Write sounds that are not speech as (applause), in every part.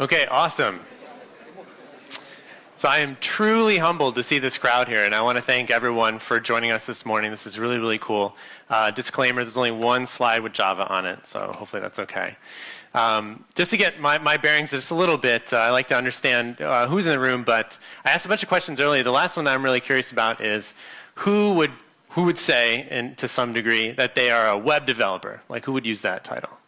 Okay, awesome. So I am truly humbled to see this crowd here, and I want to thank everyone for joining us this morning. This is really, really cool. Uh, disclaimer, there's only one slide with Java on it, so hopefully that's okay. Um, just to get my, my bearings just a little bit, uh, I like to understand uh, who's in the room, but I asked a bunch of questions earlier. The last one I'm really curious about is who would, who would say, in, to some degree, that they are a web developer? Like, who would use that title?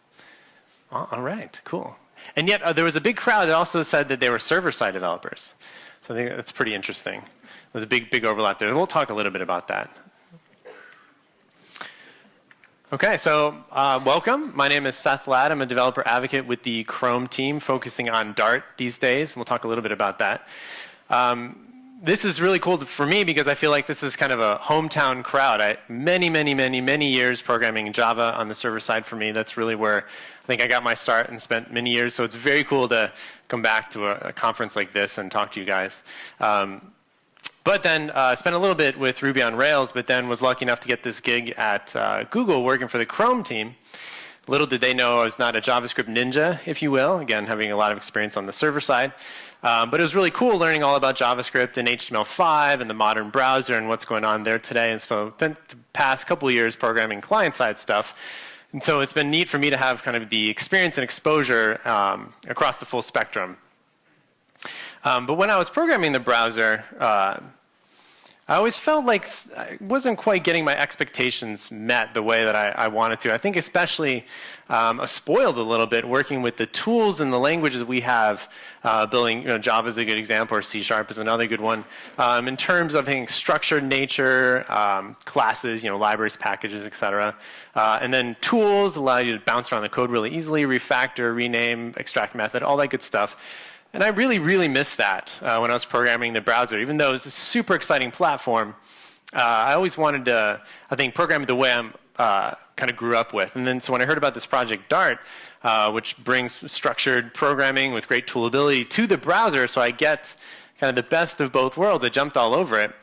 all right, cool. And yet, uh, there was a big crowd that also said that they were server-side developers. So I think that's pretty interesting. There's a big, big overlap there. We'll talk a little bit about that. Okay, so uh, welcome. My name is Seth Ladd. I'm a developer advocate with the Chrome team, focusing on Dart these days. We'll talk a little bit about that. Um, this is really cool for me because I feel like this is kind of a hometown crowd. I, many, many, many, many years programming Java on the server side for me. That's really where I think I got my start and spent many years. So it's very cool to come back to a, a conference like this and talk to you guys. Um, but then uh, spent a little bit with Ruby on Rails, but then was lucky enough to get this gig at uh, Google working for the Chrome team. Little did they know I was not a JavaScript ninja, if you will, again, having a lot of experience on the server side. Um, but it was really cool learning all about JavaScript and HTML5 and the modern browser and what's going on there today. And so spent the past couple years programming client-side stuff. And so it's been neat for me to have kind of the experience and exposure um, across the full spectrum. Um, but when I was programming the browser, uh, I always felt like I wasn't quite getting my expectations met the way that I, I wanted to. I think especially um, spoiled a little bit working with the tools and the languages we have. Uh, building, you know, Java is a good example, or C Sharp is another good one. Um, in terms of having structured nature, um, classes, you know, libraries, packages, etc. Uh, and then tools allow you to bounce around the code really easily, refactor, rename, extract method, all that good stuff. And I really, really missed that uh, when I was programming the browser. Even though it was a super exciting platform, uh, I always wanted to, I think, program the way I'm uh, kind of grew up with. And then so when I heard about this project Dart, uh, which brings structured programming with great toolability to the browser, so I get kind of the best of both worlds, I jumped all over it.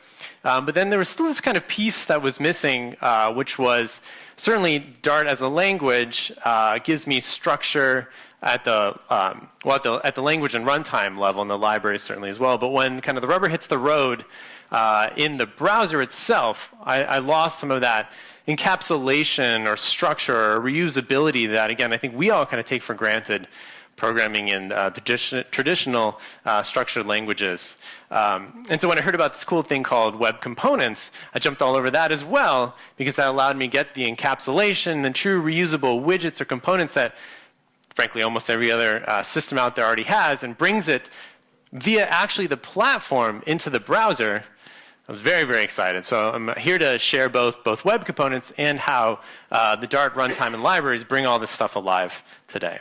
Um, but then there was still this kind of piece that was missing, uh, which was certainly Dart as a language uh, gives me structure at the um, well at the at the language and runtime level in the library certainly as well. But when kind of the rubber hits the road uh, in the browser itself, I, I, lost some of that encapsulation or structure or reusability that again I think we all kind of take for granted programming in uh, tradi traditional uh, structured languages. Um, and so when I heard about this cool thing called web components, I jumped all over that as well because that allowed me to get the encapsulation and true reusable widgets or components that frankly almost every other uh, system out there already has and brings it via actually the platform into the browser. I was very, very excited. So I'm here to share both, both web components and how uh, the Dart runtime and libraries bring all this stuff alive today.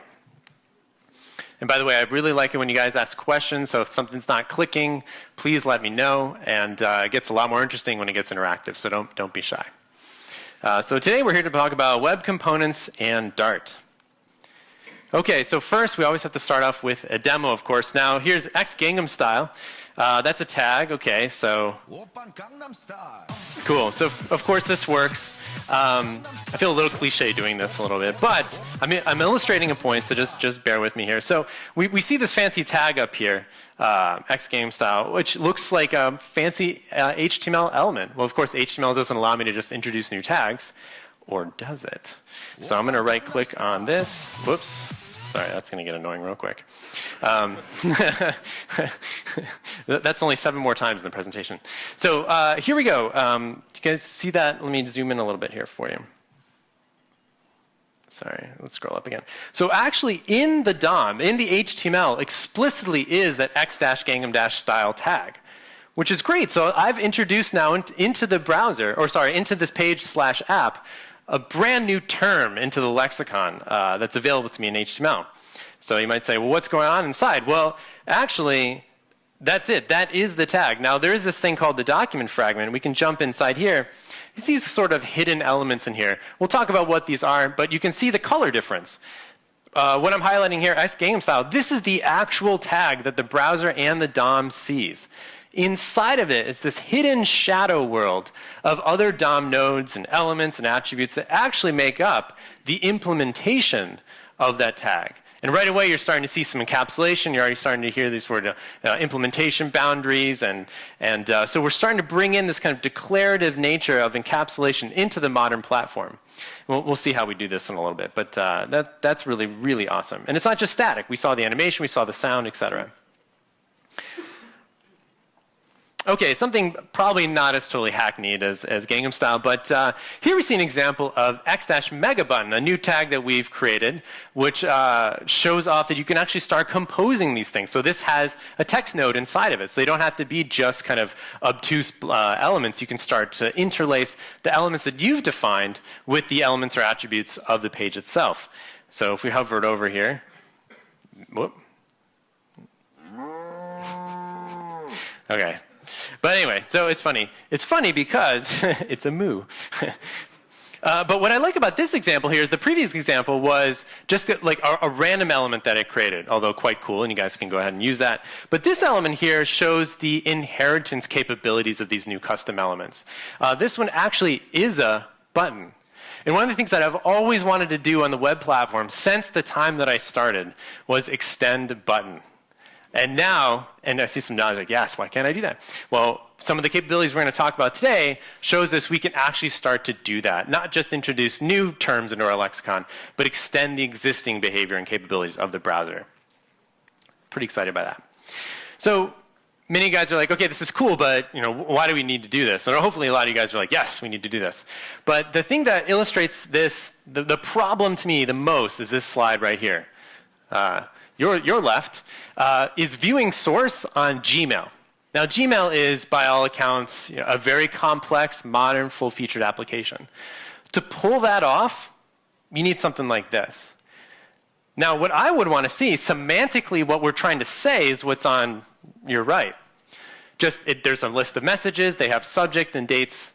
And by the way, I really like it when you guys ask questions. So if something's not clicking, please let me know. And uh, it gets a lot more interesting when it gets interactive. So don't, don't be shy. Uh, so today we're here to talk about web components and Dart. Okay, so first we always have to start off with a demo, of course. Now here's X Gangnam Style. Uh, that's a tag. Okay, so cool. So of course this works. Um, I feel a little cliche doing this a little bit, but I mean, I'm illustrating a point, so just just bear with me here. So we, we see this fancy tag up here, uh, X Gangnam Style, which looks like a fancy uh, HTML element. Well, of course, HTML doesn't allow me to just introduce new tags, or does it? So I'm going to right click on this. Whoops. Sorry, that's going to get annoying real quick. Um, (laughs) that's only seven more times in the presentation. So uh, here we go. Um, you guys see that? Let me zoom in a little bit here for you. Sorry, let's scroll up again. So actually in the DOM, in the HTML, explicitly is that x-gangnam-style tag, which is great. So I've introduced now into the browser, or sorry, into this page slash app, a brand new term into the lexicon uh, that's available to me in HTML. So you might say, well, what's going on inside? Well, actually, that's it. That is the tag. Now, there is this thing called the document fragment. We can jump inside here. It's these sort of hidden elements in here. We'll talk about what these are, but you can see the color difference. Uh, what I'm highlighting here, X Gangnam Style, this is the actual tag that the browser and the DOM sees. Inside of it is this hidden shadow world of other DOM nodes and elements and attributes that actually make up the implementation of that tag. And right away, you're starting to see some encapsulation. You're already starting to hear these word uh, implementation boundaries. And, and uh, so we're starting to bring in this kind of declarative nature of encapsulation into the modern platform. We'll, we'll see how we do this in a little bit. But uh, that, that's really, really awesome. And it's not just static. We saw the animation, we saw the sound, et cetera. Okay, something probably not as totally hackneyed as, as Gangnam Style, but uh, here we see an example of x-mega button, a new tag that we've created, which uh, shows off that you can actually start composing these things. So this has a text node inside of it, so they don't have to be just kind of obtuse uh, elements. You can start to interlace the elements that you've defined with the elements or attributes of the page itself. So if we hover it over here, whoop. (laughs) Okay, but anyway, so it's funny. It's funny because (laughs) it's a moo. (laughs) Uh, but what I like about this example here is the previous example was just like a, a, random element that it created, although quite cool, and you guys can go ahead and use that. But this element here shows the inheritance capabilities of these new custom elements. Uh, this one actually is a button. And one of the things that I've always wanted to do on the web platform since the time that I started was extend button. And now, and I see some nods like, yes, why can't I do that? Well, some of the capabilities we're going to talk about today shows us we can actually start to do that. Not just introduce new terms into our lexicon, but extend the existing behavior and capabilities of the browser. Pretty excited by that. So many guys are like, okay, this is cool, but you know, why do we need to do this? And hopefully a lot of you guys are like, yes, we need to do this. But the thing that illustrates this, the, the problem to me the most is this slide right here. Uh, your, your left, uh, is viewing source on Gmail. Now, Gmail is, by all accounts, you know, a very complex, modern, full-featured application. To pull that off, you need something like this. Now, what I would want to see, semantically, what we're trying to say is what's on your right. Just, it, there's a list of messages, they have subject and dates.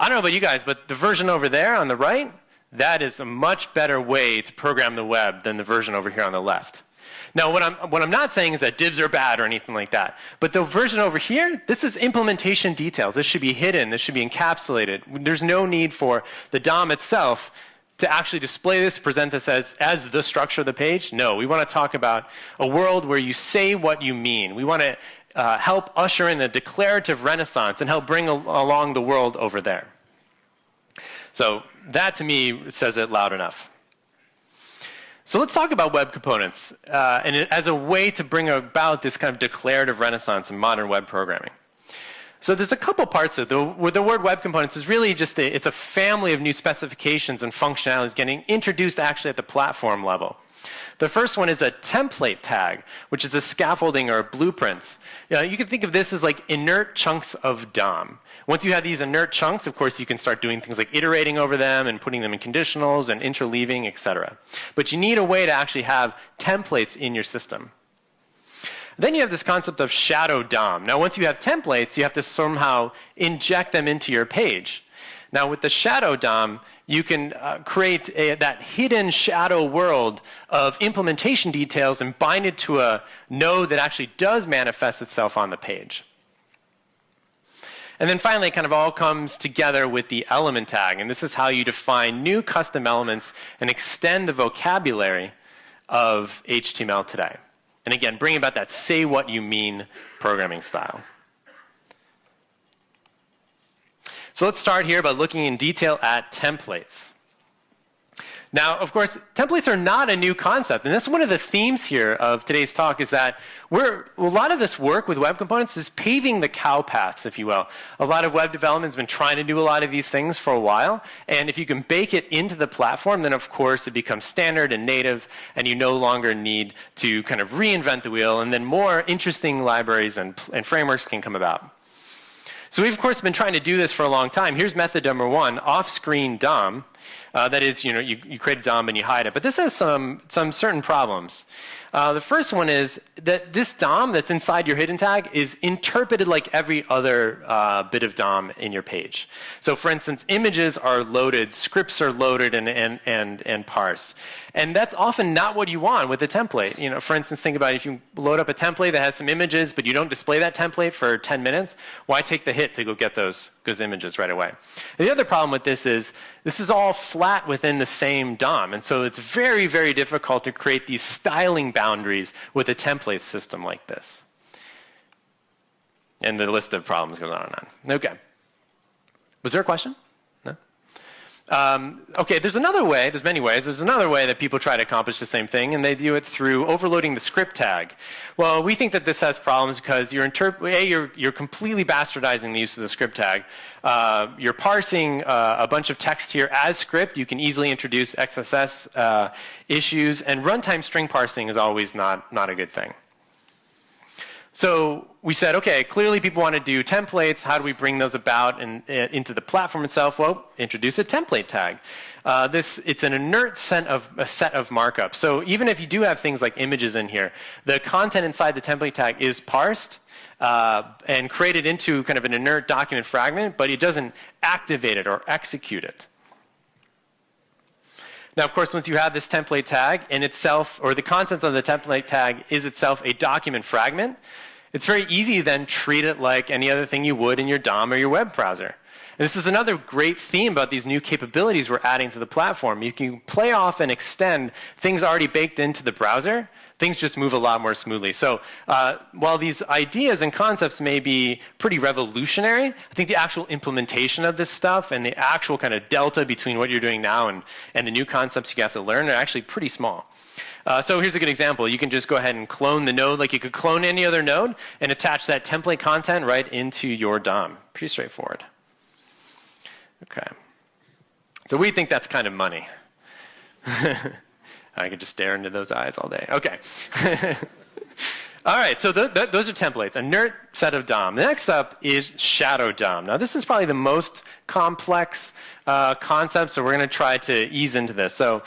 I don't know about you guys, but the version over there on the right, that is a much better way to program the web than the version over here on the left. Now, what I'm, what I'm not saying is that divs are bad or anything like that. But the version over here, this is implementation details. This should be hidden. This should be encapsulated. There's no need for the DOM itself to actually display this, present this as, as the structure of the page. No, we want to talk about a world where you say what you mean. We want to uh, help usher in a declarative renaissance and help bring along the world over there. So that to me says it loud enough. So let's talk about web components uh, and as a way to bring about this kind of declarative renaissance in modern web programming. So there's a couple parts of it. The, the word web components is really just a, it's a family of new specifications and functionalities getting introduced actually at the platform level. The first one is a template tag, which is a scaffolding or blueprints. You, know, you can think of this as like inert chunks of DOM. Once you have these inert chunks, of course, you can start doing things like iterating over them and putting them in conditionals and interleaving, etc. But you need a way to actually have templates in your system. Then you have this concept of shadow DOM. Now, once you have templates, you have to somehow inject them into your page. Now, with the shadow DOM, you can uh, create a, that hidden shadow world of implementation details and bind it to a node that actually does manifest itself on the page. And then finally, it kind of all comes together with the element tag. And this is how you define new custom elements and extend the vocabulary of HTML today. And again, bring about that say what you mean programming style. So let's start here by looking in detail at templates. Now, of course, templates are not a new concept, and that's one of the themes here of today's talk is that we're, a lot of this work with web components is paving the cow paths, if you will. A lot of web development has been trying to do a lot of these things for a while, and if you can bake it into the platform, then of course it becomes standard and native, and you no longer need to kind of reinvent the wheel, and then more interesting libraries and, and frameworks can come about. So we've, of course, been trying to do this for a long time. Here's method number one, off-screen DOM. Uh, that is, you know, you, you create a DOM and you hide it. But this has some, some certain problems. Uh, the first one is that this DOM that's inside your hidden tag is interpreted like every other uh, bit of DOM in your page. So for instance, images are loaded, scripts are loaded and, and, and, and parsed. And that's often not what you want with a template. You know, for instance, think about if you load up a template that has some images, but you don't display that template for 10 minutes, why take the hit to go get those, those images right away? And the other problem with this is this is all flat within the same DOM. And so it's very, very difficult to create these styling boundaries with a template system like this. And the list of problems goes on and on. Okay. Was there a question? Um, okay, there's another way, there's many ways, there's another way that people try to accomplish the same thing, and they do it through overloading the script tag. Well, we think that this has problems because you're, A, you're, you're completely bastardizing the use of the script tag. Uh, you're parsing uh, a bunch of text here as script. You can easily introduce XSS uh, issues, and runtime string parsing is always not, not a good thing. So we said, okay, clearly people want to do templates. How do we bring those about and, uh, into the platform itself? Well, introduce a template tag. Uh, this it's an inert set of a set of markups. So even if you do have things like images in here, the content inside the template tag is parsed uh, and created into kind of an inert document fragment, but it doesn't activate it or execute it. Now, of course, once you have this template tag in itself, or the contents of the template tag is itself a document fragment, it's very easy then treat it like any other thing you would in your DOM or your web browser. And this is another great theme about these new capabilities we're adding to the platform. You can play off and extend things already baked into the browser things just move a lot more smoothly. So uh, while these ideas and concepts may be pretty revolutionary, I think the actual implementation of this stuff and the actual kind of delta between what you're doing now and, and the new concepts you have to learn are actually pretty small. Uh, so here's a good example. You can just go ahead and clone the node like you could clone any other node and attach that template content right into your DOM. Pretty straightforward. Okay. So we think that's kind of money. (laughs) I could just stare into those eyes all day. Okay. (laughs) all right, so th th those are templates, a inert set of DOM. The next up is shadow DOM. Now, this is probably the most complex uh, concept, so we're going to try to ease into this. So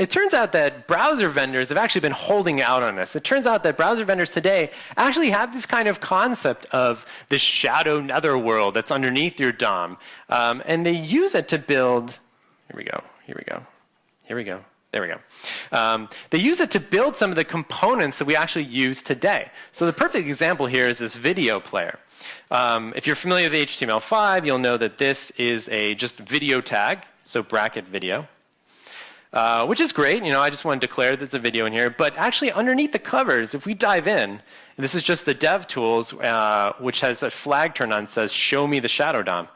it turns out that browser vendors have actually been holding out on this. It turns out that browser vendors today actually have this kind of concept of this shadow netherworld that's underneath your DOM. Um, and they use it to build, here we go, here we go, here we go. There we go. Um, they use it to build some of the components that we actually use today. So the perfect example here is this video player. Um, if you're familiar with HTML5, you'll know that this is a just video tag, so bracket video. Uh, which is great, you know, I just want to declare that it's a video in here, but actually underneath the covers, if we dive in, this is just the dev tools, uh, which has a flag turned on says, show me the shadow DOM.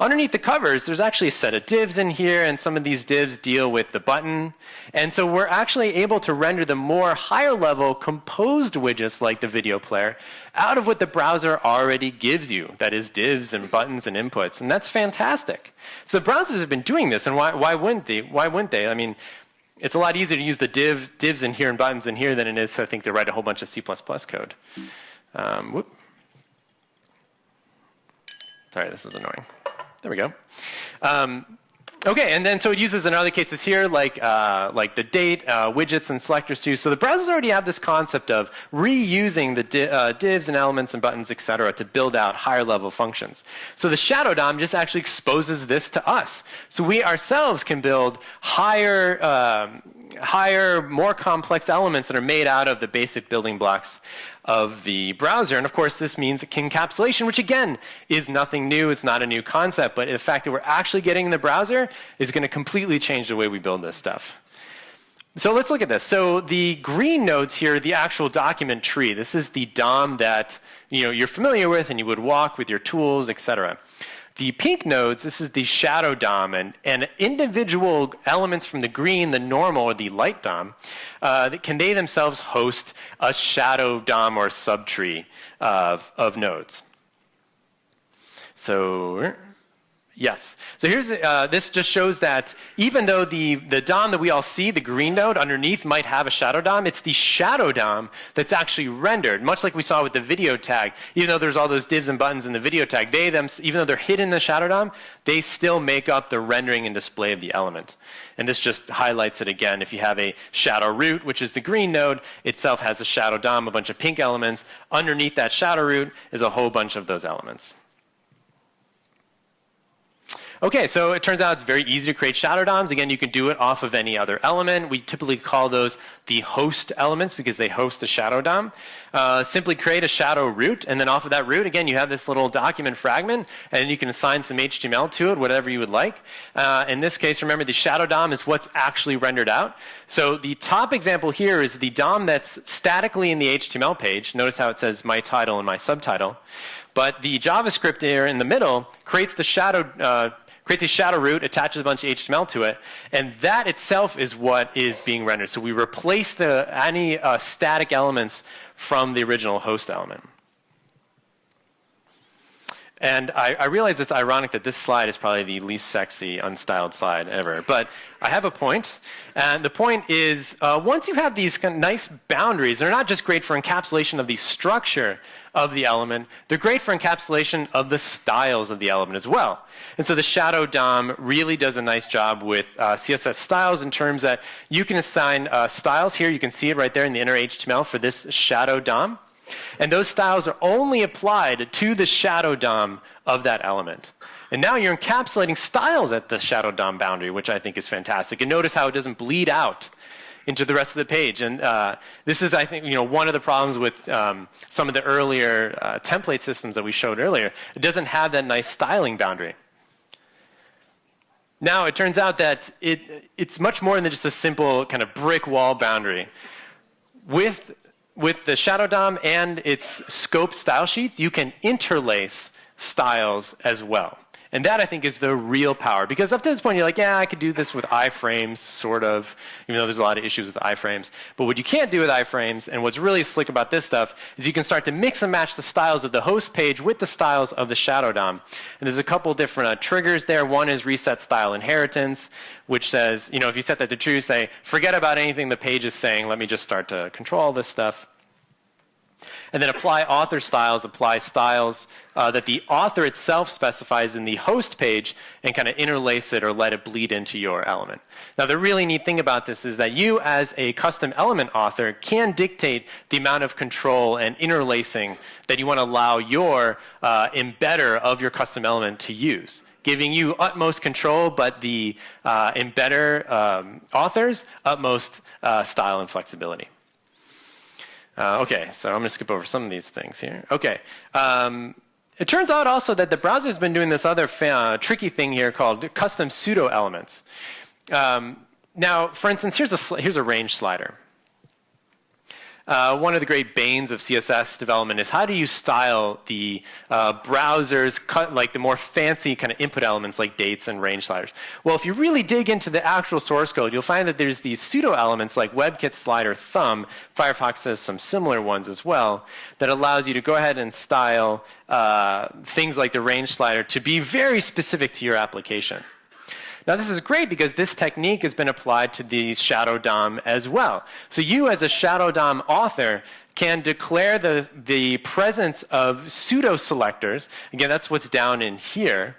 Underneath the covers, there's actually a set of divs in here, and some of these divs deal with the button. And so we're actually able to render the more higher level composed widgets like the video player out of what the browser already gives you. That is divs and buttons and inputs. And that's fantastic. So the browsers have been doing this, and why, why wouldn't they? Why wouldn't they? I mean, it's a lot easier to use the div, divs in here and buttons in here than it is, I think, to write a whole bunch of C++ code. Um, whoop. Sorry, this is annoying. There we go. Um, okay, and then so it uses in other cases here, like uh, like the date, uh, widgets, and selectors too. So the browsers already have this concept of reusing the di uh, divs and elements and buttons, et cetera, to build out higher level functions. So the Shadow DOM just actually exposes this to us. So we ourselves can build higher um, higher, more complex elements that are made out of the basic building blocks of the browser. And of course, this means encapsulation, which again is nothing new. It's not a new concept, but the fact that we're actually getting in the browser is going to completely change the way we build this stuff. So let's look at this. So the green nodes here, the actual document tree. This is the DOM that you know, you're familiar with and you would walk with your tools, et cetera. The pink nodes, this is the shadow DOM, and, and individual elements from the green, the normal, or the light DOM, uh, can they themselves host a shadow DOM or subtree of, of nodes. So Yes. So here's uh, this just shows that even though the the DOM that we all see, the green node underneath, might have a shadow DOM, it's the shadow DOM that's actually rendered, much like we saw with the video tag. Even though there's all those divs and buttons in the video tag, they them even though they're hidden in the shadow DOM, they still make up the rendering and display of the element. And this just highlights it again. If you have a shadow root, which is the green node, itself has a shadow DOM, a bunch of pink elements. Underneath that shadow root is a whole bunch of those elements. Okay, so it turns out it's very easy to create shadow DOMs. Again, you can do it off of any other element. We typically call those the host elements because they host a shadow DOM. Uh, simply create a shadow root, and then off of that root, again, you have this little document fragment, and you can assign some HTML to it, whatever you would like. Uh, in this case, remember the shadow DOM is what's actually rendered out. So the top example here is the DOM that's statically in the HTML page. Notice how it says my title and my subtitle. But the JavaScript here in the middle creates the shadow uh, creates a shadow root, attaches a bunch of HTML to it, and that itself is what is being rendered. So we replace the, any uh, static elements from the original host element. And I, I, realize it's ironic that this slide is probably the least sexy, unstyled slide ever. But I have a point. And the point is, uh, once you have these kind of nice boundaries, they're not just great for encapsulation of the structure of the element, they're great for encapsulation of the styles of the element as well. And so the shadow DOM really does a nice job with uh, CSS styles in terms that you can assign uh, styles here. You can see it right there in the inner HTML for this shadow DOM. And those styles are only applied to the shadow DOM of that element. And now you're encapsulating styles at the shadow DOM boundary, which I think is fantastic. And notice how it doesn't bleed out into the rest of the page. And uh, this is, I think, you know, one of the problems with um, some of the earlier uh, template systems that we showed earlier. It doesn't have that nice styling boundary. Now, it turns out that it, it's much more than just a simple kind of brick wall boundary. With with the Shadow DOM and its scope style sheets, you can interlace styles as well. And that, I think, is the real power. Because up to this point, you're like, yeah, I could do this with iframes, sort of, even though there's a lot of issues with iframes. But what you can't do with iframes, and what's really slick about this stuff, is you can start to mix and match the styles of the host page with the styles of the Shadow DOM. And there's a couple different uh, triggers there. One is reset style inheritance, which says, you know, if you set that to true, say, forget about anything the page is saying, let me just start to control all this stuff. And then apply author styles, apply styles uh, that the author itself specifies in the host page and kind of interlace it or let it bleed into your element. Now, the really neat thing about this is that you, as a custom element author, can dictate the amount of control and interlacing that you want to allow your uh, embedder of your custom element to use giving you utmost control, but the uh, embedder um, authors utmost uh, style and flexibility. Uh, okay, so I'm going to skip over some of these things here. Okay. Um, it turns out also that the browser's been doing this other uh, tricky thing here called custom pseudo elements. Um, now, for instance, here's a, here's a range slider. Uh, one of the great banes of CSS development is how do you style the uh, browser's cut, like the more fancy kind of input elements like dates and range sliders. Well, if you really dig into the actual source code, you'll find that there's these pseudo elements like WebKit slider thumb. Firefox has some similar ones as well that allows you to go ahead and style uh, things like the range slider to be very specific to your application. Now this is great because this technique has been applied to the Shadow DOM as well. So you as a Shadow DOM author can declare the, the presence of pseudo selectors. Again, that's what's down in here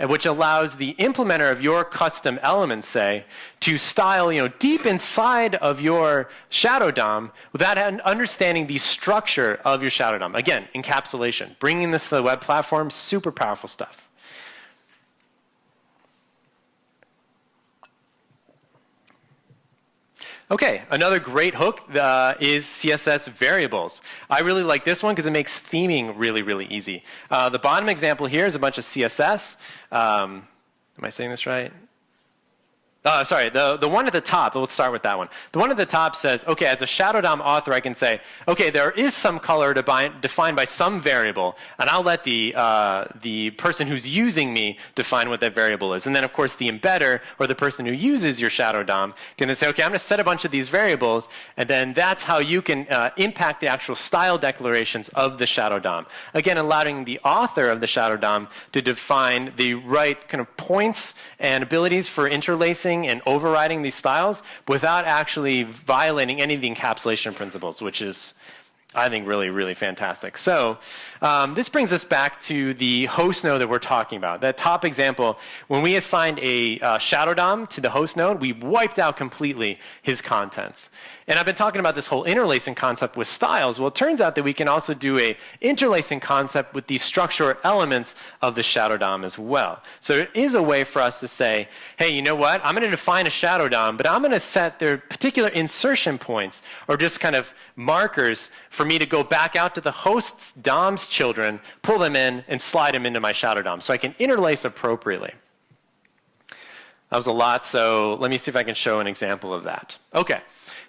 and which allows the implementer of your custom element, say, to style you know, deep inside of your Shadow DOM without understanding the structure of your Shadow DOM. Again, encapsulation. Bringing this to the web platform, super powerful stuff. Okay, another great hook uh, is CSS variables. I really like this one because it makes theming really, really easy. Uh, the bottom example here is a bunch of CSS. Um, am I saying this right? Uh, sorry, the, the one at the top, let's start with that one. The one at the top says, okay, as a Shadow DOM author, I can say, okay, there is some color defined by some variable, and I'll let the, uh, the person who's using me define what that variable is. And then, of course, the embedder, or the person who uses your Shadow DOM, can then say, okay, I'm going to set a bunch of these variables, and then that's how you can uh, impact the actual style declarations of the Shadow DOM. Again, allowing the author of the Shadow DOM to define the right kind of points and abilities for interlacing and overriding these styles without actually violating any of the encapsulation principles, which is I think really, really fantastic. So um, this brings us back to the host node that we're talking about. That top example, when we assigned a uh, shadow DOM to the host node, we wiped out completely his contents. And I've been talking about this whole interlacing concept with styles. Well, it turns out that we can also do a interlacing concept with the structure elements of the shadow DOM as well. So it is a way for us to say, hey, you know what? I'm going to define a shadow DOM, but I'm going to set their particular insertion points or just kind of markers for me to go back out to the host's DOM's children, pull them in, and slide them into my shadow DOM so I can interlace appropriately. That was a lot, so let me see if I can show an example of that. Okay.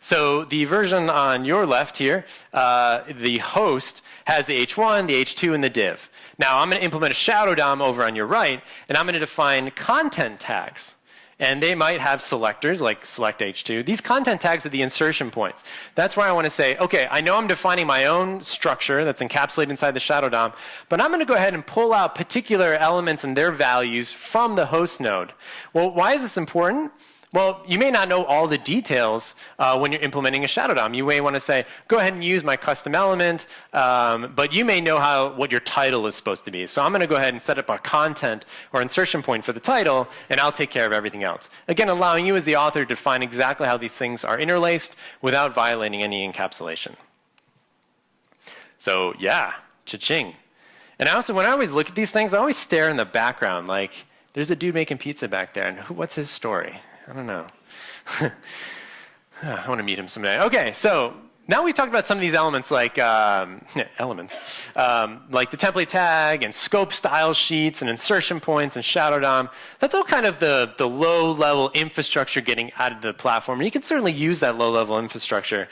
So the version on your left here, uh, the host has the h1, the h2, and the div. Now I'm going to implement a shadow DOM over on your right, and I'm going to define content tags. And they might have selectors like select H2. These content tags are the insertion points. That's where I want to say, okay, I know I'm defining my own structure that's encapsulated inside the shadow DOM, but I'm going to go ahead and pull out particular elements and their values from the host node. Well, why is this important? Well, you may not know all the details uh, when you're implementing a shadow DOM. You may want to say, go ahead and use my custom element, um, but you may know how what your title is supposed to be. So I'm going to go ahead and set up a content or insertion point for the title, and I'll take care of everything else. Again, allowing you as the author to define exactly how these things are interlaced without violating any encapsulation. So yeah, cha-ching. And also, when I always look at these things, I always stare in the background like, there's a dude making pizza back there, and who, what's his story? I don't know. (laughs) I want to meet him someday. Okay, so now we talked about some of these elements like um, elements, um, like the template tag and scope style sheets and insertion points and shadow DOM. That's all kind of the, the low level infrastructure getting added to the platform. And you can certainly use that low level infrastructure.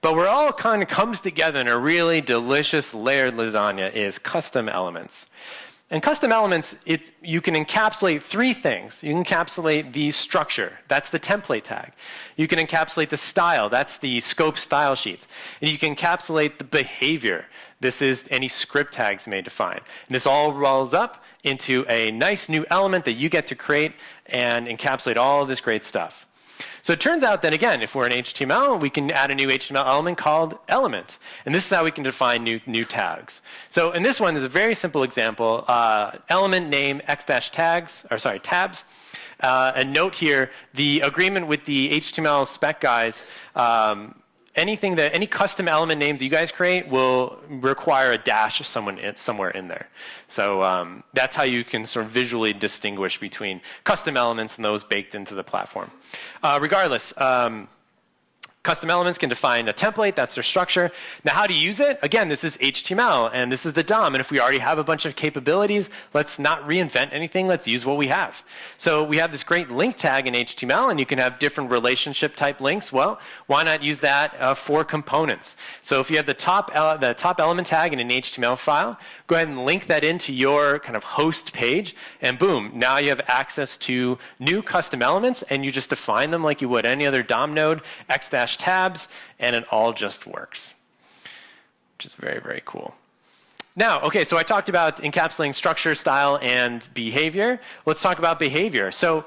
But where all kind of comes together in a really delicious layered lasagna is custom elements. And custom elements, it, you can encapsulate three things. You can encapsulate the structure, that's the template tag. You can encapsulate the style, that's the scope style sheets. And you can encapsulate the behavior. This is any script tags may define. And this all rolls up into a nice new element that you get to create and encapsulate all of this great stuff. So it turns out that, again, if we're in HTML, we can add a new HTML element called element. And this is how we can define new, new tags. So in this one, there's a very simple example. Uh, element name x dash tags, or sorry, tabs. Uh, and note here, the agreement with the HTML spec guys um, anything that any custom element names you guys create will require a dash someone in, somewhere in there. So um, that's how you can sort of visually distinguish between custom elements and those baked into the platform. Uh, regardless, um, Custom elements can define a template, that's their structure. Now how to use it? Again, this is HTML and this is the DOM. And if we already have a bunch of capabilities, let's not reinvent anything, let's use what we have. So we have this great link tag in HTML and you can have different relationship type links. Well, why not use that uh, for components? So if you have the top, the top element tag in an HTML file, go ahead and link that into your kind of host page and boom, now you have access to new custom elements and you just define them like you would any other DOM node, x tabs, and it all just works, which is very, very cool. Now, okay, so I talked about encapsulating structure, style, and behavior. Let's talk about behavior. So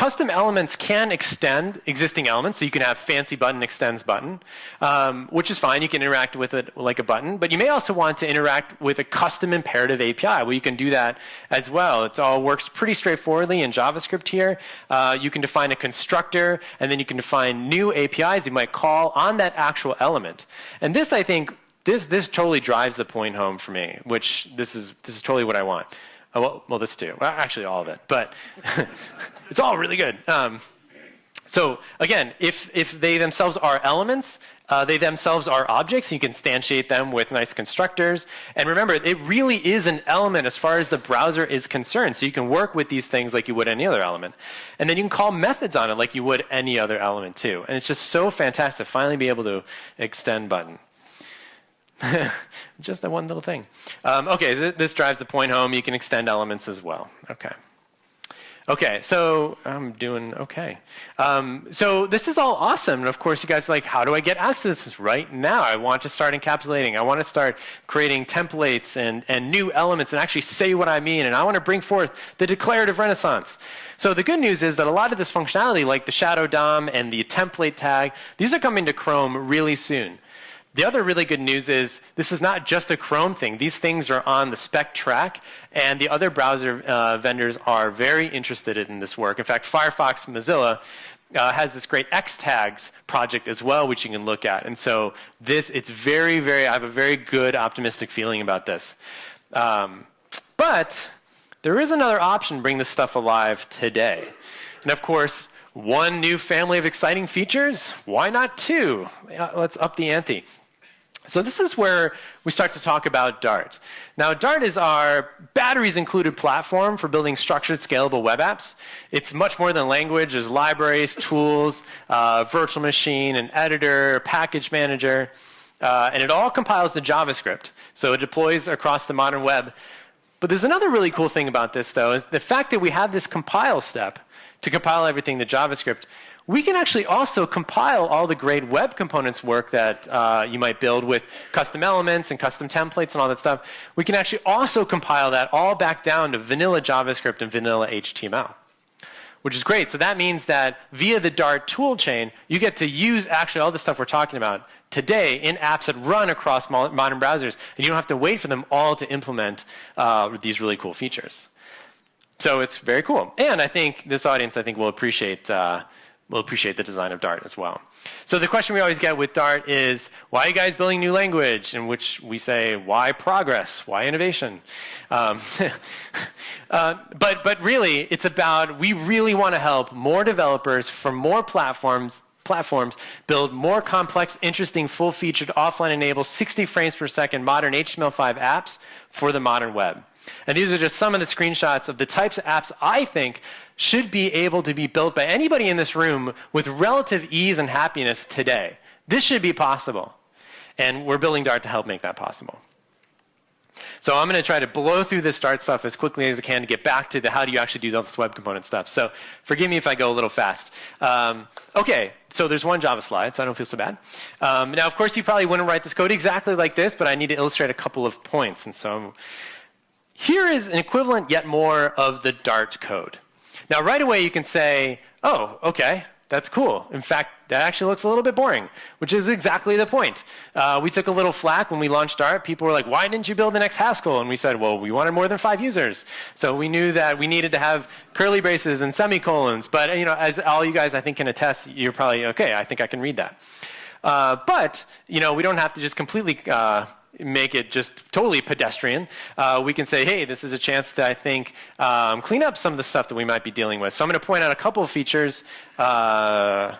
Custom elements can extend existing elements, so you can have fancy button extends button, um, which is fine. You can interact with it like a button, but you may also want to interact with a custom imperative API. Well, you can do that as well. It all works pretty straightforwardly in JavaScript here. Uh, you can define a constructor, and then you can define new APIs you might call on that actual element. And this, I think, this this totally drives the point home for me, which this is this is totally what I want. Oh, well, well, this too. Well, actually, all of it, but (laughs) it's all really good. Um, so again, if if they themselves are elements, uh, they themselves are objects. You can instantiate them with nice constructors. And remember, it really is an element as far as the browser is concerned. So you can work with these things like you would any other element. And then you can call methods on it like you would any other element too. And it's just so fantastic finally be able to extend button. (laughs) Just that one little thing. Um, okay, th this drives the point home. You can extend elements as well. Okay. Okay, so I'm doing okay. Um, so this is all awesome. And of course, you guys are like, how do I get access right now? I want to start encapsulating. I want to start creating templates and, and new elements and actually say what I mean. And I want to bring forth the declarative renaissance. So the good news is that a lot of this functionality, like the shadow DOM and the template tag, these are coming to Chrome really soon. The other really good news is this is not just a Chrome thing. These things are on the spec track, and the other browser uh, vendors are very interested in this work. In fact, Firefox Mozilla uh, has this great Xtags project as well, which you can look at. And so this, it's very, very, I have a very good optimistic feeling about this. Um, but there is another option bring this stuff alive today. And of course, one new family of exciting features, why not two? Let's up the ante. So this is where we start to talk about Dart. Now, Dart is our batteries included platform for building structured, scalable web apps. It's much more than language. There's libraries, tools, uh, virtual machine, an editor, package manager, uh, and it all compiles to JavaScript. So it deploys across the modern web. But there's another really cool thing about this, though, is the fact that we have this compile step to compile everything to JavaScript we can actually also compile all the great web components work that uh, you might build with custom elements and custom templates and all that stuff. We can actually also compile that all back down to vanilla JavaScript and vanilla HTML, which is great. So that means that via the Dart toolchain, you get to use actually all the stuff we're talking about today in apps that run across modern browsers, and you don't have to wait for them all to implement uh, these really cool features. So it's very cool. And I think this audience, I think, will appreciate uh, will appreciate the design of Dart as well. So the question we always get with Dart is, why are you guys building new language? In which we say, why progress? Why innovation? Um, (laughs) uh, but, but really, it's about, we really want to help more developers for more platforms platforms build more complex, interesting, full-featured, offline-enabled, 60 frames per second modern HTML5 apps for the modern web. And these are just some of the screenshots of the types of apps I think should be able to be built by anybody in this room with relative ease and happiness today. This should be possible. And we're building Dart to help make that possible. So I'm going to try to blow through this Dart stuff as quickly as I can to get back to the how do you actually do this web component stuff. So forgive me if I go a little fast. Um, okay, so there's one Java slide, so I don't feel so bad. Um, now, of course, you probably wouldn't write this code exactly like this, but I need to illustrate a couple of points. And so here is an equivalent yet more of the Dart code. Now, right away, you can say, oh, okay, that's cool. In fact, that actually looks a little bit boring, which is exactly the point. Uh, we took a little flack when we launched Dart. People were like, why didn't you build the next Haskell? And we said, well, we wanted more than five users. So we knew that we needed to have curly braces and semicolons. But you know, as all you guys, I think, can attest, you're probably, okay, I think I can read that. Uh, but you know, we don't have to just completely uh, make it just totally pedestrian, uh, we can say, hey, this is a chance to, I think, um, clean up some of the stuff that we might be dealing with. So I'm going to point out a couple of features. Uh,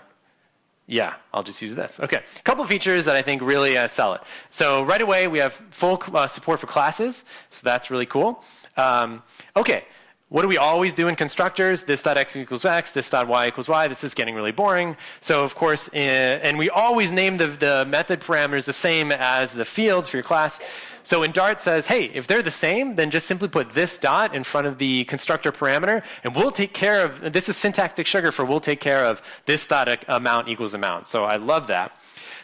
yeah, I'll just use this. Okay, a couple of features that I think really uh, sell it. So right away, we have full uh, support for classes, so that's really cool. Um, okay, what do we always do in constructors? This dot x equals x, this dot y equals y. This is getting really boring. So of course, in, and we always name the, the method parameters the same as the fields for your class. So in Dart says, hey, if they're the same, then just simply put this dot in front of the constructor parameter, and we'll take care of, this is syntactic sugar for we'll take care of this dot amount equals amount. So I love that.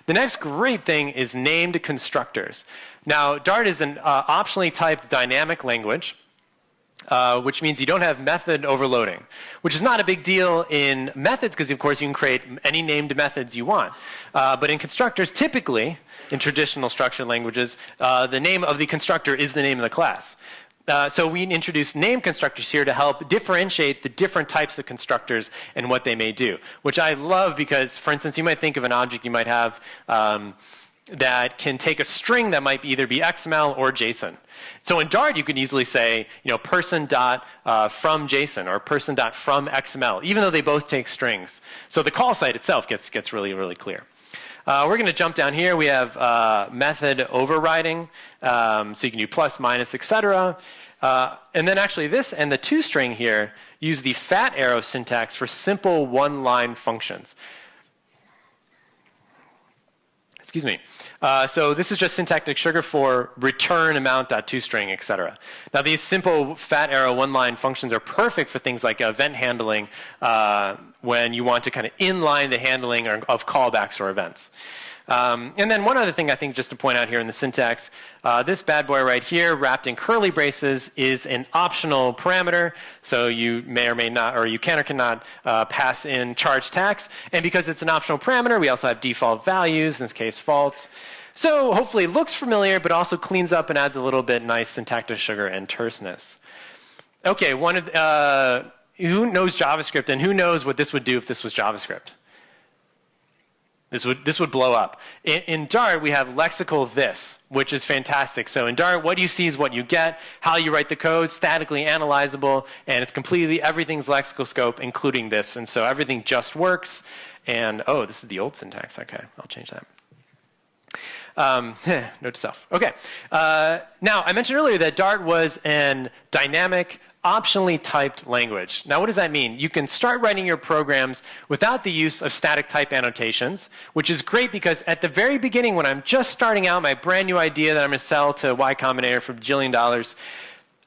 The next great thing is named constructors. Now, Dart is an uh, optionally typed dynamic language. Uh, which means you don't have method overloading, which is not a big deal in methods because, of course, you can create any named methods you want. Uh, but in constructors, typically, in traditional structured languages, uh, the name of the constructor is the name of the class. Uh, so we introduce name constructors here to help differentiate the different types of constructors and what they may do, which I love because, for instance, you might think of an object you might have um, that can take a string that might either be XML or JSON. So in Dart, you can easily say, you know, person dot uh, from JSON or person dot from XML, even though they both take strings. So the call site itself gets, gets really, really clear. Uh, we're going to jump down here. We have uh, method overriding. Um, so you can do plus, minus, etc. Uh, and then actually this and the toString here use the fat arrow syntax for simple one-line functions. Excuse me. Uh, so this is just syntactic sugar for return amount dot toString, etc. Now these simple fat arrow one-line functions are perfect for things like event handling uh, when you want to kind of inline the handling of callbacks or events. Um, and then one other thing I think just to point out here in the syntax, uh, this bad boy right here wrapped in curly braces is an optional parameter. So you may or may not, or you can or cannot uh, pass in charge tax. And because it's an optional parameter, we also have default values, in this case false. So hopefully it looks familiar, but also cleans up and adds a little bit nice syntactic sugar and terseness. Okay, one of, uh, who knows JavaScript and who knows what this would do if this was JavaScript? This would, this would blow up. In, in, Dart, we have lexical this, which is fantastic. So in Dart, what you see is what you get, how you write the code, statically analyzable, and it's completely, everything's lexical scope, including this. And so everything just works. And, oh, this is the old syntax. Okay, I'll change that. Um, (laughs) note to self. Okay. Uh, now, I mentioned earlier that Dart was an dynamic optionally typed language. Now, what does that mean? You can start writing your programs without the use of static type annotations, which is great because at the very beginning, when I'm just starting out my brand new idea that I'm going to sell to Y Combinator for a jillion dollars,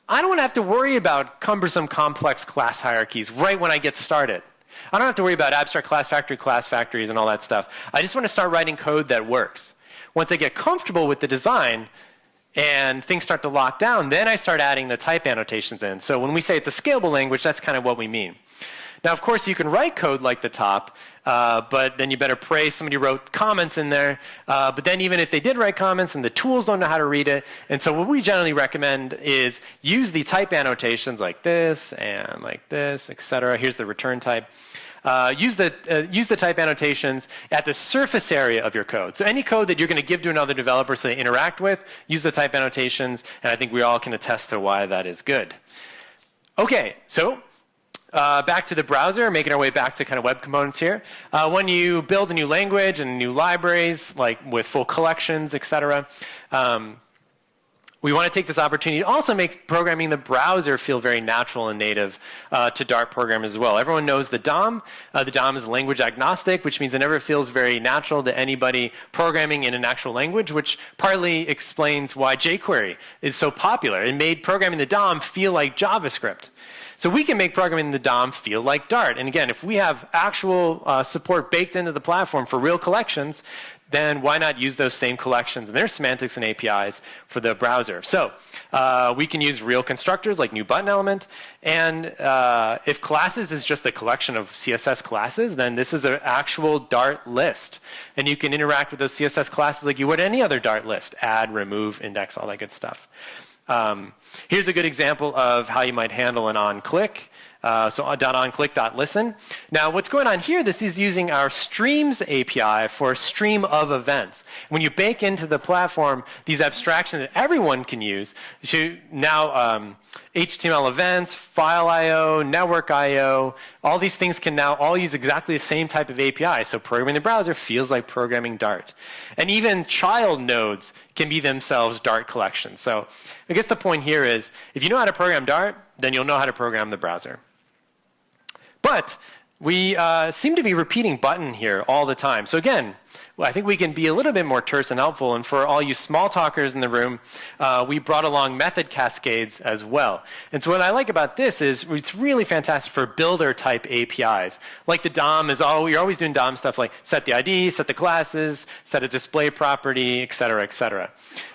I don't want to have to worry about cumbersome complex class hierarchies right when I get started. I don't have to worry about abstract class factory, class factories, and all that stuff. I just want to start writing code that works. Once I get comfortable with the design, and things start to lock down, then I start adding the type annotations in. So when we say it's a scalable language, that's kind of what we mean. Now, of course, you can write code like the top, uh, but then you better pray somebody wrote comments in there. Uh, but then even if they did write comments and the tools don't know how to read it, and so what we generally recommend is use the type annotations like this and like this, et cetera. Here's the return type. Uh, use, the, uh, use the type annotations at the surface area of your code. So any code that you're going to give to another developer so they interact with, use the type annotations, and I think we all can attest to why that is good. Okay, so uh, back to the browser, making our way back to kind of web components here. Uh, when you build a new language and new libraries, like with full collections, et cetera, um, we want to take this opportunity to also make programming the browser feel very natural and native uh, to Dart program as well. Everyone knows the DOM. Uh, the DOM is language agnostic, which means it never feels very natural to anybody programming in an actual language, which partly explains why jQuery is so popular. It made programming the DOM feel like JavaScript. So we can make programming the DOM feel like Dart. And again, if we have actual uh, support baked into the platform for real collections, then why not use those same collections and their semantics and APIs for the browser? So uh, we can use real constructors like new button element. And uh, if classes is just a collection of CSS classes, then this is an actual Dart list. And you can interact with those CSS classes like you would any other Dart list, add, remove, index, all that good stuff. Um, here's a good example of how you might handle an on-click. Uh, so .onClick.listen. Now what's going on here, this is using our streams API for a stream of events. When you bake into the platform these abstractions that everyone can use, so now um, HTML events, file I.O., network I.O., all these things can now all use exactly the same type of API. So programming the browser feels like programming Dart. And even child nodes can be themselves Dart collections. So I guess the point here is if you know how to program Dart, then you'll know how to program the browser. But we uh, seem to be repeating button here all the time. So again, I think we can be a little bit more terse and helpful. And for all you Smalltalkers in the room, uh, we brought along method cascades as well. And so what I like about this is it's really fantastic for builder type APIs. Like the DOM is all, you're always doing DOM stuff like set the ID, set the classes, set a display property, et cetera, et cetera.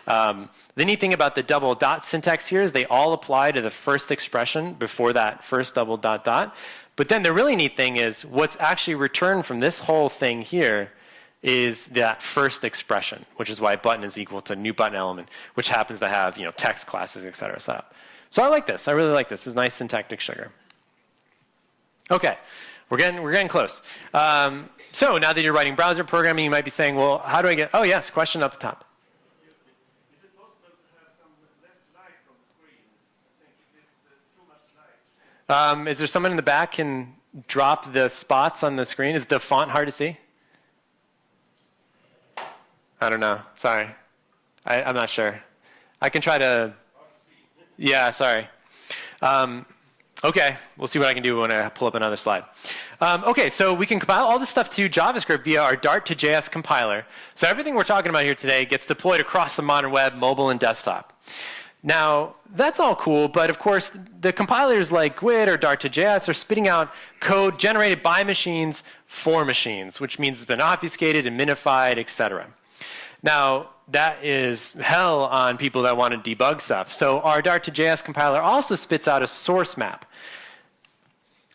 Um, the neat thing about the double dot syntax here is they all apply to the first expression before that first double dot dot. But then the really neat thing is what's actually returned from this whole thing here is that first expression, which is why button is equal to new button element, which happens to have you know text classes, et cetera. So, so I like this. I really like this. It's nice syntactic sugar. Okay, we're getting we're getting close. Um, so now that you're writing browser programming, you might be saying, well, how do I get? Oh yes, question up the top. Um, is there someone in the back can drop the spots on the screen? Is the font hard to see? I don't know. Sorry. I, am not sure. I can try to. Yeah, sorry. Um, okay, we'll see what I can do when I pull up another slide. Um, okay, so we can compile all this stuff to JavaScript via our Dart to JS compiler. So everything we're talking about here today gets deployed across the modern web, mobile and desktop. Now, that's all cool, but of course, the compilers like GWT or Dart2JS are spitting out code generated by machines for machines, which means it's been obfuscated and minified, etc. Now, that is hell on people that want to debug stuff. So our Dart2JS compiler also spits out a source map.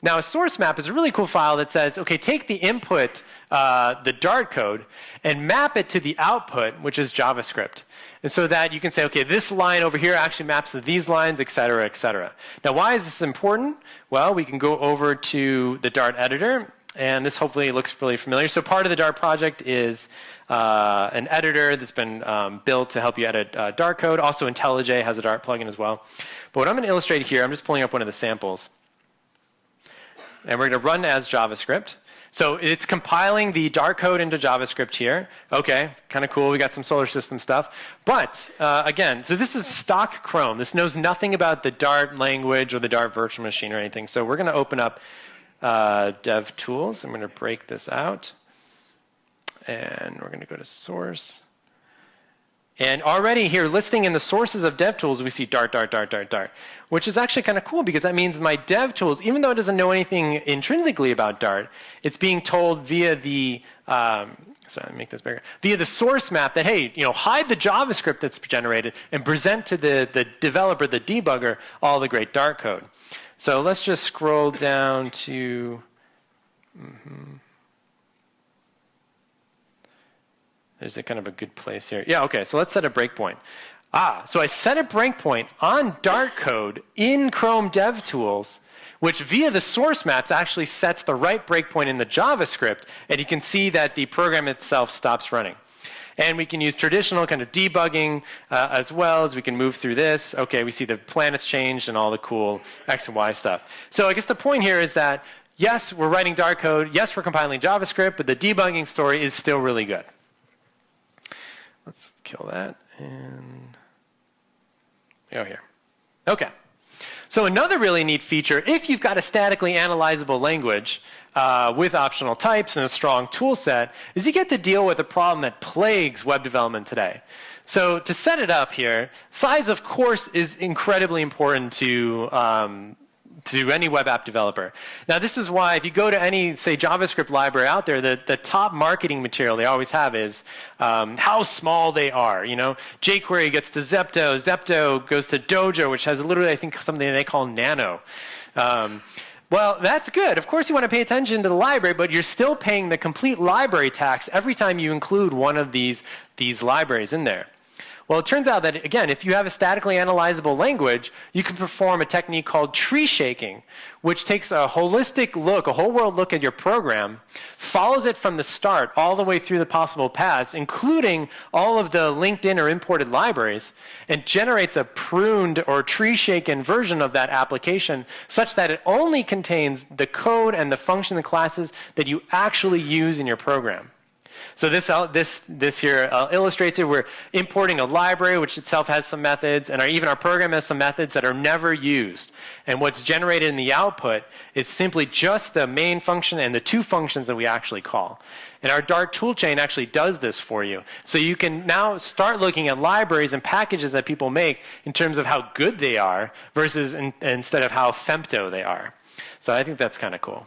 Now, a source map is a really cool file that says, okay, take the input, uh, the Dart code, and map it to the output, which is JavaScript. And so that you can say, okay, this line over here actually maps to these lines, et cetera, et cetera. Now, why is this important? Well, we can go over to the Dart editor, and this hopefully looks really familiar. So part of the Dart project is uh, an editor that's been um, built to help you edit uh, Dart code. Also, IntelliJ has a Dart plugin as well. But what I'm going to illustrate here, I'm just pulling up one of the samples and we're going to run as JavaScript. So it's compiling the Dart code into JavaScript here. Okay, kind of cool. We got some solar system stuff. But uh, again, so this is stock Chrome. This knows nothing about the Dart language or the Dart virtual machine or anything. So we're going to open up uh, Dev Tools. I'm going to break this out. And we're going to go to source. And already here, listing in the sources of DevTools, we see Dart, Dart, Dart, Dart, Dart, which is actually kind of cool because that means my DevTools, even though it doesn't know anything intrinsically about Dart, it's being told via the, um, sorry, make this bigger, via the source map that, hey, you know, hide the JavaScript that's generated and present to the, the developer, the debugger, all the great Dart code. So let's just scroll down to, mm -hmm. There's a kind of a good place here. Yeah, okay, so let's set a breakpoint. Ah, so I set a breakpoint on Dart code in Chrome DevTools, which via the source maps actually sets the right breakpoint in the JavaScript, and you can see that the program itself stops running. And we can use traditional kind of debugging uh, as well as we can move through this. Okay, we see the planets changed and all the cool X and Y stuff. So I guess the point here is that yes, we're writing Dart code, yes, we're compiling JavaScript, but the debugging story is still really good. Kill that and go here. Okay. So another really neat feature, if you've got a statically analyzable language uh, with optional types and a strong tool set, is you get to deal with a problem that plagues web development today. So to set it up here, size of course is incredibly important to um, to any web app developer. Now, this is why if you go to any, say, JavaScript library out there, the, the top marketing material they always have is um, how small they are. You know, jQuery gets to Zepto, Zepto goes to Dojo, which has literally, I think, something they call Nano. Um, well, that's good. Of course, you want to pay attention to the library, but you're still paying the complete library tax every time you include one of these, these libraries in there. Well, it turns out that, again, if you have a statically analyzable language, you can perform a technique called tree shaking, which takes a holistic look, a whole world look at your program, follows it from the start all the way through the possible paths, including all of the linked in or imported libraries, and generates a pruned or tree shaken version of that application such that it only contains the code and the function and classes that you actually use in your program. So this, this, this here uh, illustrates it. We're importing a library, which itself has some methods, and our, even our program has some methods that are never used. And what's generated in the output is simply just the main function and the two functions that we actually call. And our Dart toolchain actually does this for you. So you can now start looking at libraries and packages that people make in terms of how good they are versus in, instead of how femto they are. So I think that's kind of cool.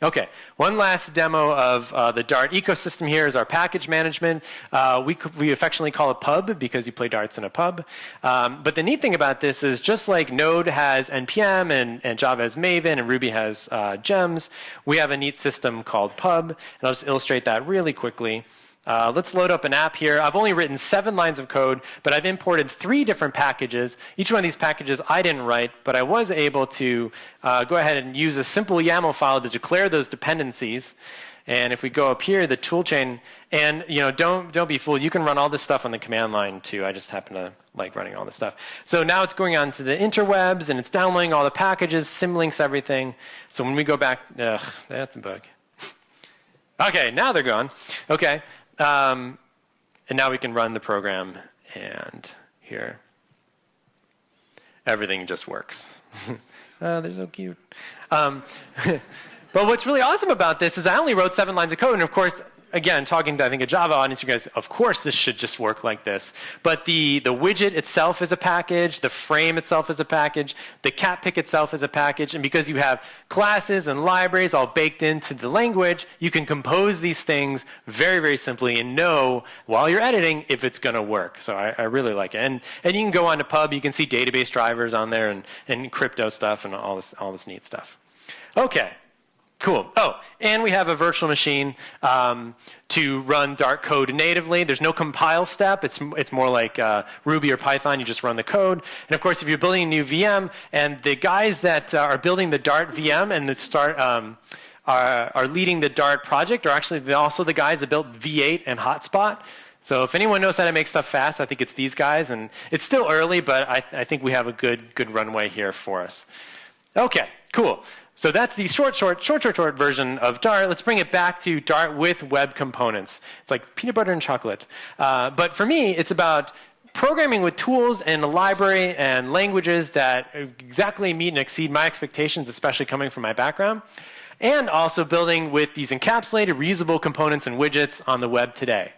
Okay, one last demo of uh, the Dart ecosystem here is our package management. Uh, we, we affectionately call it pub because you play darts in a pub. Um, but the neat thing about this is just like Node has NPM and, and Java has Maven and Ruby has uh, gems, we have a neat system called pub. And I'll just illustrate that really quickly. Uh, let's load up an app here. I've only written seven lines of code, but I've imported three different packages. Each one of these packages I didn't write, but I was able to uh, go ahead and use a simple YAML file to declare those dependencies. And if we go up here, the toolchain, and you know, don't don't be fooled. You can run all this stuff on the command line too. I just happen to like running all this stuff. So now it's going on to the interwebs and it's downloading all the packages, symlinks everything. So when we go back, ugh, that's a bug. (laughs) okay, now they're gone. Okay, um, and now we can run the program, and here, everything just works. oh, (laughs) they're so cute. Um, (laughs) but what's really awesome about this is I only wrote seven lines of code, and of course, again, talking to I think a Java audience, you guys, of course this should just work like this. But the, the widget itself is a package, the frame itself is a package, the cat pick itself is a package, and because you have classes and libraries all baked into the language, you can compose these things very, very simply and know while you're editing if it's going to work. So I, I, really like it. And, and you can go on to Pub, you can see database drivers on there and, and crypto stuff and all this, all this neat stuff. Okay, Cool. Oh, and we have a virtual machine um, to run Dart code natively. There's no compile step. It's, it's more like uh, Ruby or Python. You just run the code. And of course, if you're building a new VM, and the guys that uh, are building the Dart VM and start um, are, are leading the Dart project are actually also the guys that built V8 and Hotspot. So if anyone knows how to make stuff fast, I think it's these guys. And it's still early, but I, I think we have a good, good runway here for us. Okay, cool. So that's the short, short, short, short, short version of Dart. Let's bring it back to Dart with web components. It's like peanut butter and chocolate. Uh, but for me, it's about programming with tools and a library and languages that exactly meet and exceed my expectations, especially coming from my background. And also building with these encapsulated, reusable components and widgets on the web today.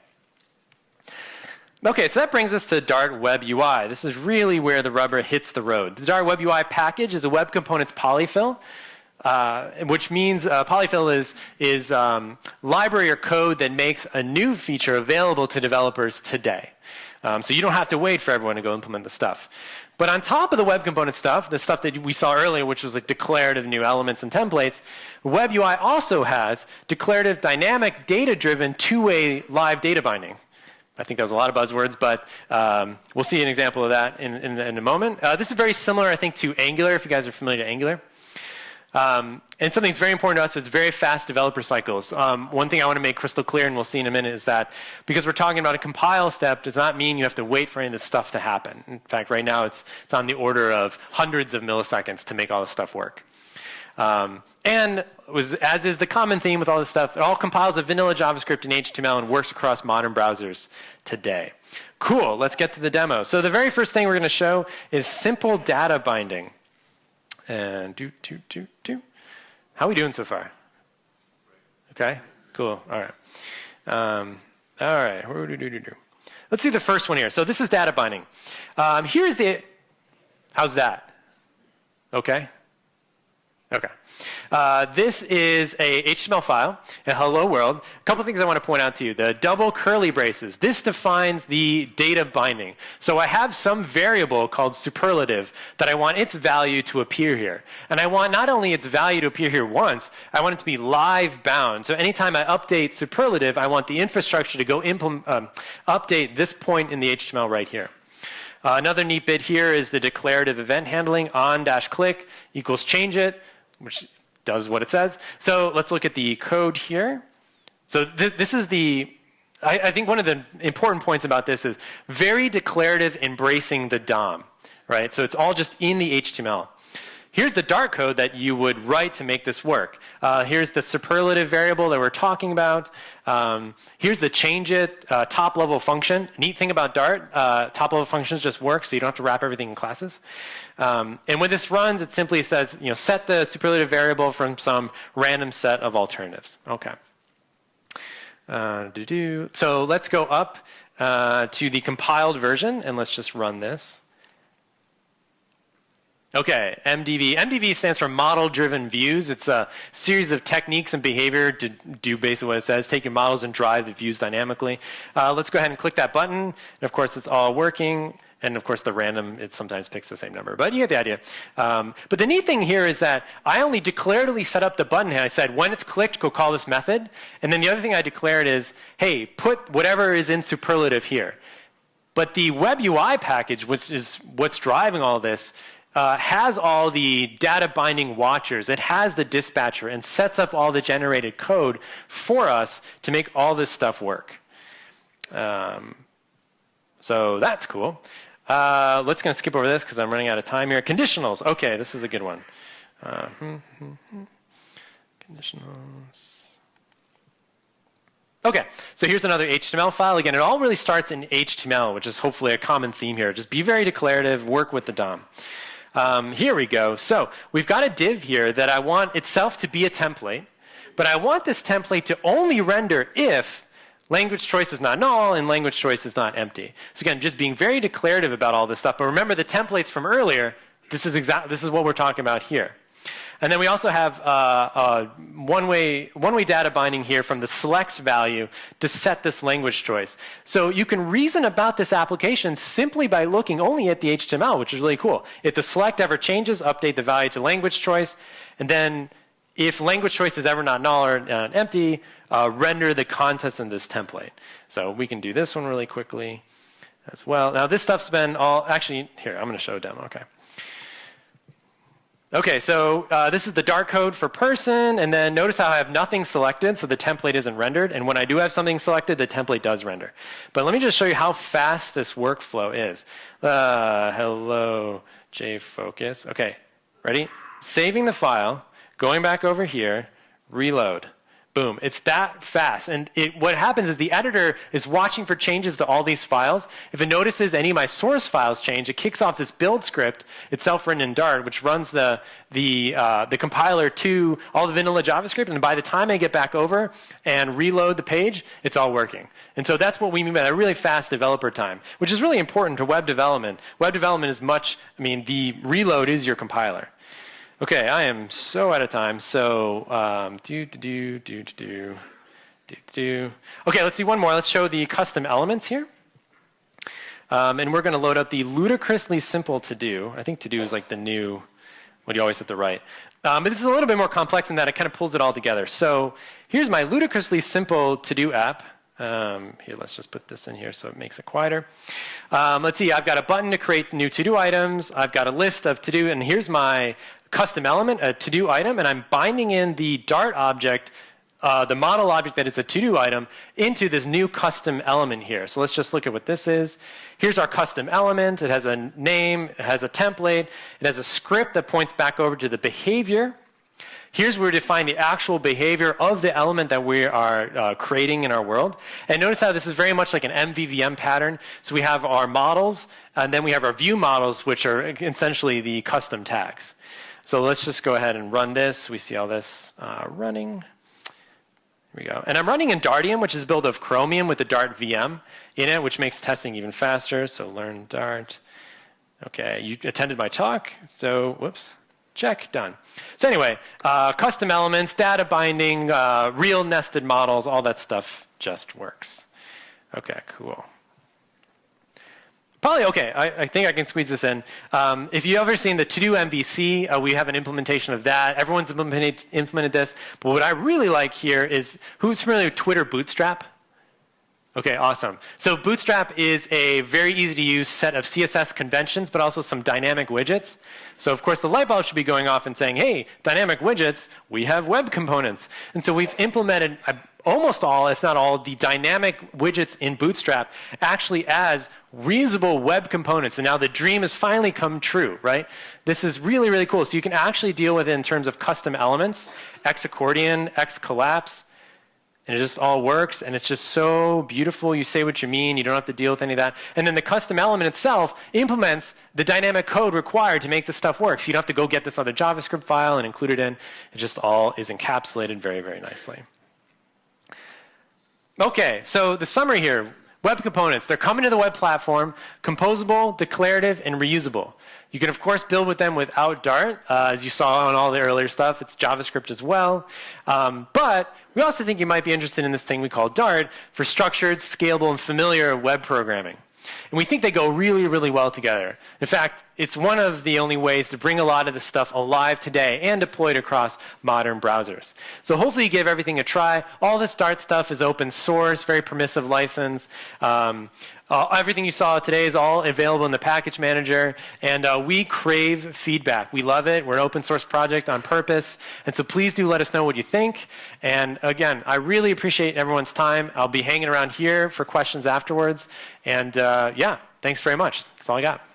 Okay, so that brings us to Dart Web UI. This is really where the rubber hits the road. The Dart Web UI package is a web components polyfill uh, which means uh, polyfill is, is um, library or code that makes a new feature available to developers today. Um, so you don't have to wait for everyone to go implement the stuff. But on top of the web component stuff, the stuff that we saw earlier, which was like declarative new elements and templates, Web UI also has declarative, dynamic, data-driven, two-way live data binding. I think that was a lot of buzzwords, but um, we'll see an example of that in, in, in a moment. Uh, this is very similar, I think, to Angular, if you guys are familiar with Angular. Um, and something that's very important to us is very fast developer cycles. Um, one thing I want to make crystal clear, and we'll see in a minute, is that because we're talking about a compile step does not mean you have to wait for any of this stuff to happen. In fact, right now it's, it's on the order of hundreds of milliseconds to make all this stuff work. Um, and was, as is the common theme with all this stuff, it all compiles a vanilla JavaScript in HTML and works across modern browsers today. Cool, let's get to the demo. So the very first thing we're going to show is simple data binding. And do, do, do, do. How are we doing so far? Okay, cool. All right. Um, all right. Let's do the first one here. So this is data binding. Um, here's the, how's that? Okay? Okay. Uh, this is a HTML file, a hello world. A couple things I want to point out to you. The double curly braces. This defines the data binding. So I have some variable called superlative that I want its value to appear here. And I want not only its value to appear here once, I want it to be live bound. So anytime I update superlative, I want the infrastructure to go um, update this point in the HTML right here. Uh, another neat bit here is the declarative event handling on dash click equals change it which does what it says. So let's look at the code here. So th this is the, I, I, think one of the important points about this is very declarative embracing the DOM, right? So it's all just in the HTML. Here's the Dart code that you would write to make this work. Uh, here's the superlative variable that we're talking about. Um, here's the change it uh, top level function. Neat thing about Dart, uh, top level functions just work so you don't have to wrap everything in classes. Um, and when this runs, it simply says, you know, set the superlative variable from some random set of alternatives. Okay. Uh, so let's go up uh, to the compiled version and let's just run this. Okay, MDV. MDV stands for Model Driven Views. It's a series of techniques and behavior to do basically what it says, take your models and drive the views dynamically. Uh, let's go ahead and click that button. And of course, it's all working. And of course, the random, it sometimes picks the same number. But you get the idea. Um, but the neat thing here is that I only declaratively set up the button I said, when it's clicked, go call this method. And then the other thing I declared is, hey, put whatever is in superlative here. But the web UI package, which is what's driving all this, uh, has all the data binding watchers. It has the dispatcher and sets up all the generated code for us to make all this stuff work. Um, so that's cool. Uh, let's going to skip over this because I'm running out of time here. Conditionals. Okay, this is a good one. Uh, hmm, hmm, hmm. Conditionals. Okay, so here's another HTML file. Again, it all really starts in HTML, which is hopefully a common theme here. Just be very declarative, work with the DOM. Um, here we go. So we've got a div here that I want itself to be a template, but I want this template to only render if language choice is not null and language choice is not empty. So again, just being very declarative about all this stuff. But remember the templates from earlier, this is, exact, this is what we're talking about here. And then we also have uh, uh, one-way one-way data binding here from the selects value to set this language choice. So you can reason about this application simply by looking only at the HTML, which is really cool. If the select ever changes, update the value to language choice, and then if language choice is ever not null or uh, empty, uh, render the contents in this template. So we can do this one really quickly as well. Now this stuff's been all, actually, here, I'm going to show a demo, okay. Okay, so uh, this is the Dart code for person, and then notice how I have nothing selected, so the template isn't rendered. And when I do have something selected, the template does render. But let me just show you how fast this workflow is. Uh, hello, Jfokus. Okay, ready? Saving the file, going back over here, reload. Boom. It's that fast. And it, what happens is the editor is watching for changes to all these files. If it notices any of my source files change, it kicks off this build script, itself written in Dart, which runs the, the, uh, the compiler to all the vanilla JavaScript. And by the time I get back over and reload the page, it's all working. And so that's what we mean by a really fast developer time, which is really important to web development. Web development is much, I mean, the reload is your compiler. Okay, I am so out of time. So um, do do do do do do do. Okay, let's see one more. Let's show the custom elements here. Um, and we're going to load up the ludicrously simple to do. I think to do is like the new, what do you always hit the right. Um, but this is a little bit more complex in that it kind of pulls it all together. So here's my ludicrously simple to do app. Um, here, let's just put this in here so it makes it quieter. Um, let's see, I've got a button to create new to-do items. I've got a list of to-do, and here's my custom element, a to-do item, and I'm binding in the Dart object, uh, the model object that is a to-do item, into this new custom element here. So let's just look at what this is. Here's our custom element. It has a name, it has a template, it has a script that points back over to the behavior. Here's where we define the actual behavior of the element that we are uh, creating in our world. And notice how this is very much like an MVVM pattern. So we have our models, and then we have our view models, which are essentially the custom tags. So let's just go ahead and run this. We see all this uh, running. Here we go. And I'm running in Dartium, which is built of Chromium with the Dart VM in it, which makes testing even faster. So learn Dart. Okay, you attended my talk. So, whoops, check, done. So anyway, uh, custom elements, data binding, uh, real nested models, all that stuff just works. Okay, cool. Probably okay. I, I, think I can squeeze this in. Um, if you've ever seen the To-Do MVC, uh, we have an implementation of that. Everyone's implemented, implemented this. But what I really like here is, who's familiar with Twitter Bootstrap? Okay, awesome. So Bootstrap is a very easy to use set of CSS conventions, but also some dynamic widgets. So of course the light bulb should be going off and saying, hey, dynamic widgets, we have web components. And so we've implemented almost all, if not all, the dynamic widgets in Bootstrap actually as reusable web components. And now the dream has finally come true, right? This is really, really cool. So you can actually deal with it in terms of custom elements, X accordion, X collapse, and it just all works and it's just so beautiful. You say what you mean, you don't have to deal with any of that. And then the custom element itself implements the dynamic code required to make this stuff work. So you don't have to go get this other JavaScript file and include it in. It just all is encapsulated very, very nicely. Okay, so the summary here, web components, they're coming to the web platform, composable, declarative, and reusable. You can, of course, build with them without Dart. Uh, as you saw on all the earlier stuff, it's JavaScript as well. Um, but we also think you might be interested in this thing we call Dart for structured, scalable, and familiar web programming. And we think they go really, really well together. In fact, it's one of the only ways to bring a lot of this stuff alive today and deployed across modern browsers. So hopefully you give everything a try. All this Dart stuff is open source, very permissive license. Um, uh, everything you saw today is all available in the package manager, and uh, we crave feedback. We love it. We're an open source project on purpose, and so please do let us know what you think. And again, I really appreciate everyone's time. I'll be hanging around here for questions afterwards. And uh, yeah, thanks very much. That's all I got.